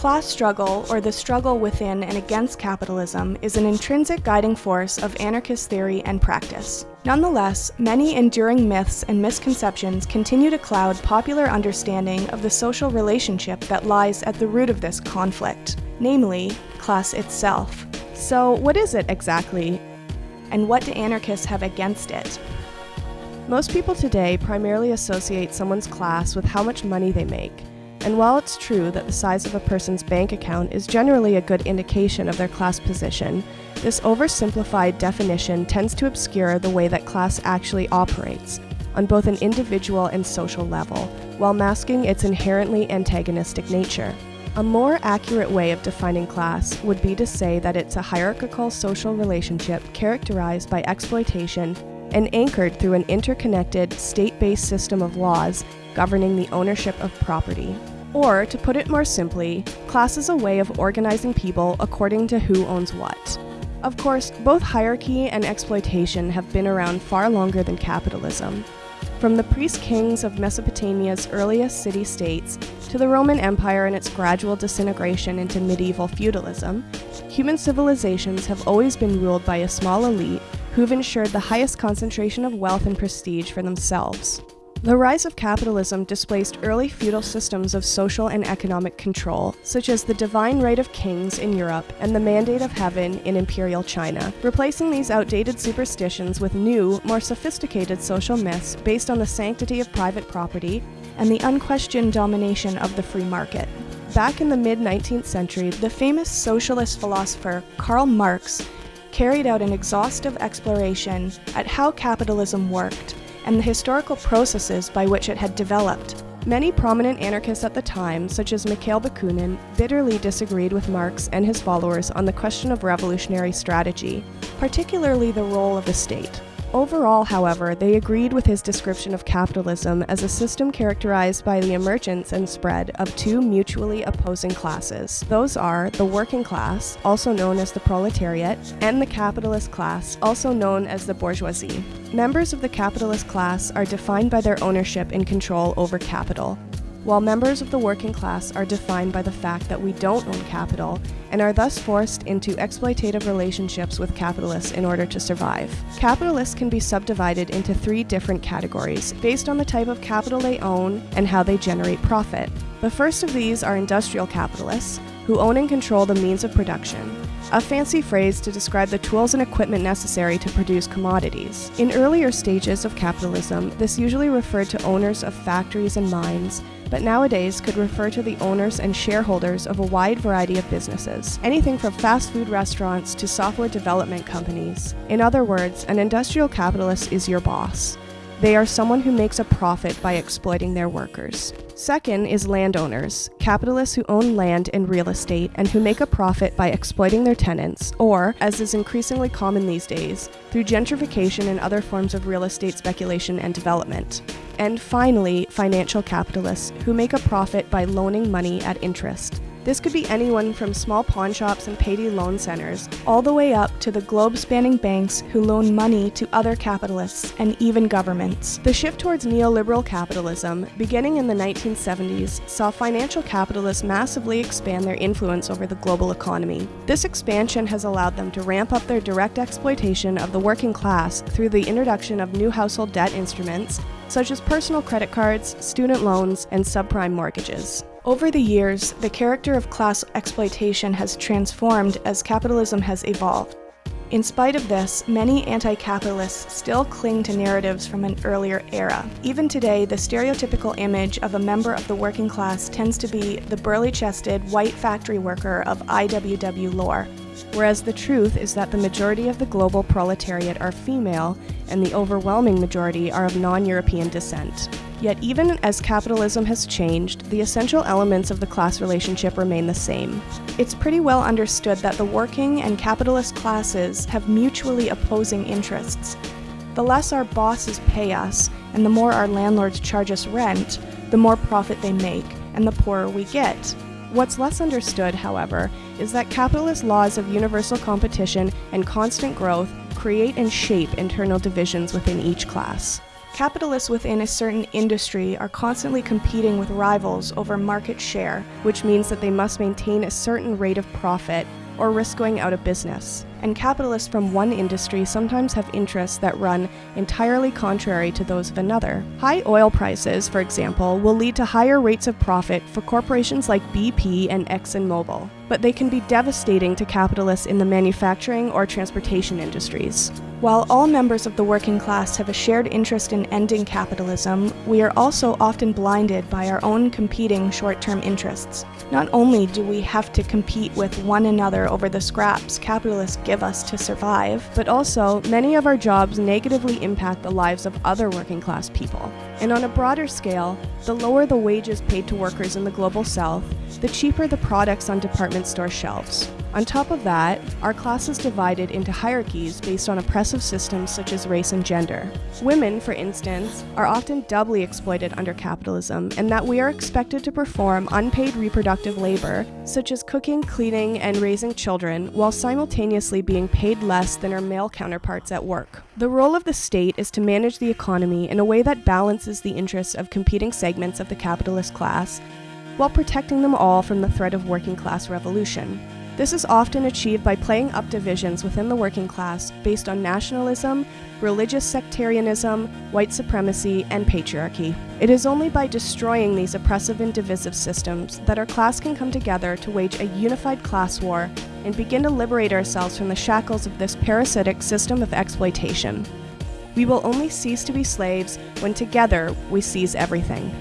class struggle, or the struggle within and against capitalism, is an intrinsic guiding force of anarchist theory and practice. Nonetheless, many enduring myths and misconceptions continue to cloud popular understanding of the social relationship that lies at the root of this conflict, namely, class itself. So, what is it exactly? And what do anarchists have against it? Most people today primarily associate someone's class with how much money they make. And while it's true that the size of a person's bank account is generally a good indication of their class position, this oversimplified definition tends to obscure the way that class actually operates, on both an individual and social level, while masking its inherently antagonistic nature. A more accurate way of defining class would be to say that it's a hierarchical social relationship characterized by exploitation and anchored through an interconnected, state based system of laws governing the ownership of property. Or, to put it more simply, class is a way of organizing people according to who owns what. Of course, both hierarchy and exploitation have been around far longer than capitalism. From the priest kings of Mesopotamia's earliest city states to the Roman Empire and its gradual disintegration into medieval feudalism, human civilizations have always been ruled by a small elite who've ensured the highest concentration of wealth and prestige for themselves. The rise of capitalism displaced early feudal systems of social and economic control, such as the divine right of kings in Europe and the mandate of heaven in imperial China, replacing these outdated superstitions with new, more sophisticated social myths based on the sanctity of private property and the unquestioned domination of the free market. Back in the mid 19th century, the famous socialist philosopher Karl Marx carried out an exhaustive exploration at how capitalism worked and the historical processes by which it had developed. Many prominent anarchists at the time, such as Mikhail Bakunin, bitterly disagreed with Marx and his followers on the question of revolutionary strategy, particularly the role of the state. Overall, however, they agreed with his description of capitalism as a system characterized by the emergence and spread of two mutually opposing classes. Those are the working class, also known as the proletariat, and the capitalist class, also known as the bourgeoisie. Members of the capitalist class are defined by their ownership and control over capital, while members of the working class are defined by the fact that we don't own capital and are thus forced into exploitative relationships with capitalists in order to survive. Capitalists can be subdivided into three different categories based on the type of capital they own and how they generate profit. The first of these are industrial capitalists, who own and control the means of production, a fancy phrase to describe the tools and equipment necessary to produce commodities. In earlier stages of capitalism, this usually referred to owners of factories and mines, but nowadays could refer to the owners and shareholders of a wide variety of businesses, anything from fast food restaurants to software development companies. In other words, an industrial capitalist is your boss. They are someone who makes a profit by exploiting their workers. Second is landowners, capitalists who own land and real estate and who make a profit by exploiting their tenants, or, as is increasingly common these days, through gentrification and other forms of real estate speculation and development. And finally, financial capitalists who make a profit by loaning money at interest. This could be anyone from small pawn shops and payday loan centers, all the way up to the globe spanning banks who loan money to other capitalists and even governments. The shift towards neoliberal capitalism, beginning in the 1970s, saw financial capitalists massively expand their influence over the global economy. This expansion has allowed them to ramp up their direct exploitation of the working class through the introduction of new household debt instruments, such as personal credit cards, student loans, and subprime mortgages. Over the years, the character of class exploitation has transformed as capitalism has evolved. In spite of this, many anti-capitalists still cling to narratives from an earlier era. Even today, the stereotypical image of a member of the working class tends to be the burly-chested, white factory worker of IWW lore, whereas the truth is that the majority of the global proletariat are female, and the overwhelming majority are of non-European descent. Yet even as capitalism has changed, the essential elements of the class relationship remain the same. It's pretty well understood that the working and capitalist classes have mutually opposing interests. The less our bosses pay us, and the more our landlords charge us rent, the more profit they make, and the poorer we get. What's less understood, however, is that capitalist laws of universal competition and constant growth create and shape internal divisions within each class. Capitalists within a certain industry are constantly competing with rivals over market share, which means that they must maintain a certain rate of profit or risk going out of business. And capitalists from one industry sometimes have interests that run entirely contrary to those of another. High oil prices, for example, will lead to higher rates of profit for corporations like BP and ExxonMobil, but they can be devastating to capitalists in the manufacturing or transportation industries. While all members of the working class have a shared interest in ending capitalism, we are also often blinded by our own competing short-term interests. Not only do we have to compete with one another over the scraps capitalists give us to survive, but also many of our jobs negatively impact the lives of other working class people. And on a broader scale, the lower the wages paid to workers in the global south, the cheaper the products on department store shelves. On top of that, our class is divided into hierarchies based on oppressive systems such as race and gender. Women, for instance, are often doubly exploited under capitalism in that we are expected to perform unpaid reproductive labor, such as cooking, cleaning, and raising children, while simultaneously being paid less than our male counterparts at work. The role of the state is to manage the economy in a way that balances the interests of competing segments of the capitalist class while protecting them all from the threat of working class revolution. This is often achieved by playing up divisions within the working class based on nationalism, religious sectarianism, white supremacy, and patriarchy. It is only by destroying these oppressive and divisive systems that our class can come together to wage a unified class war and begin to liberate ourselves from the shackles of this parasitic system of exploitation. We will only cease to be slaves when together we seize everything.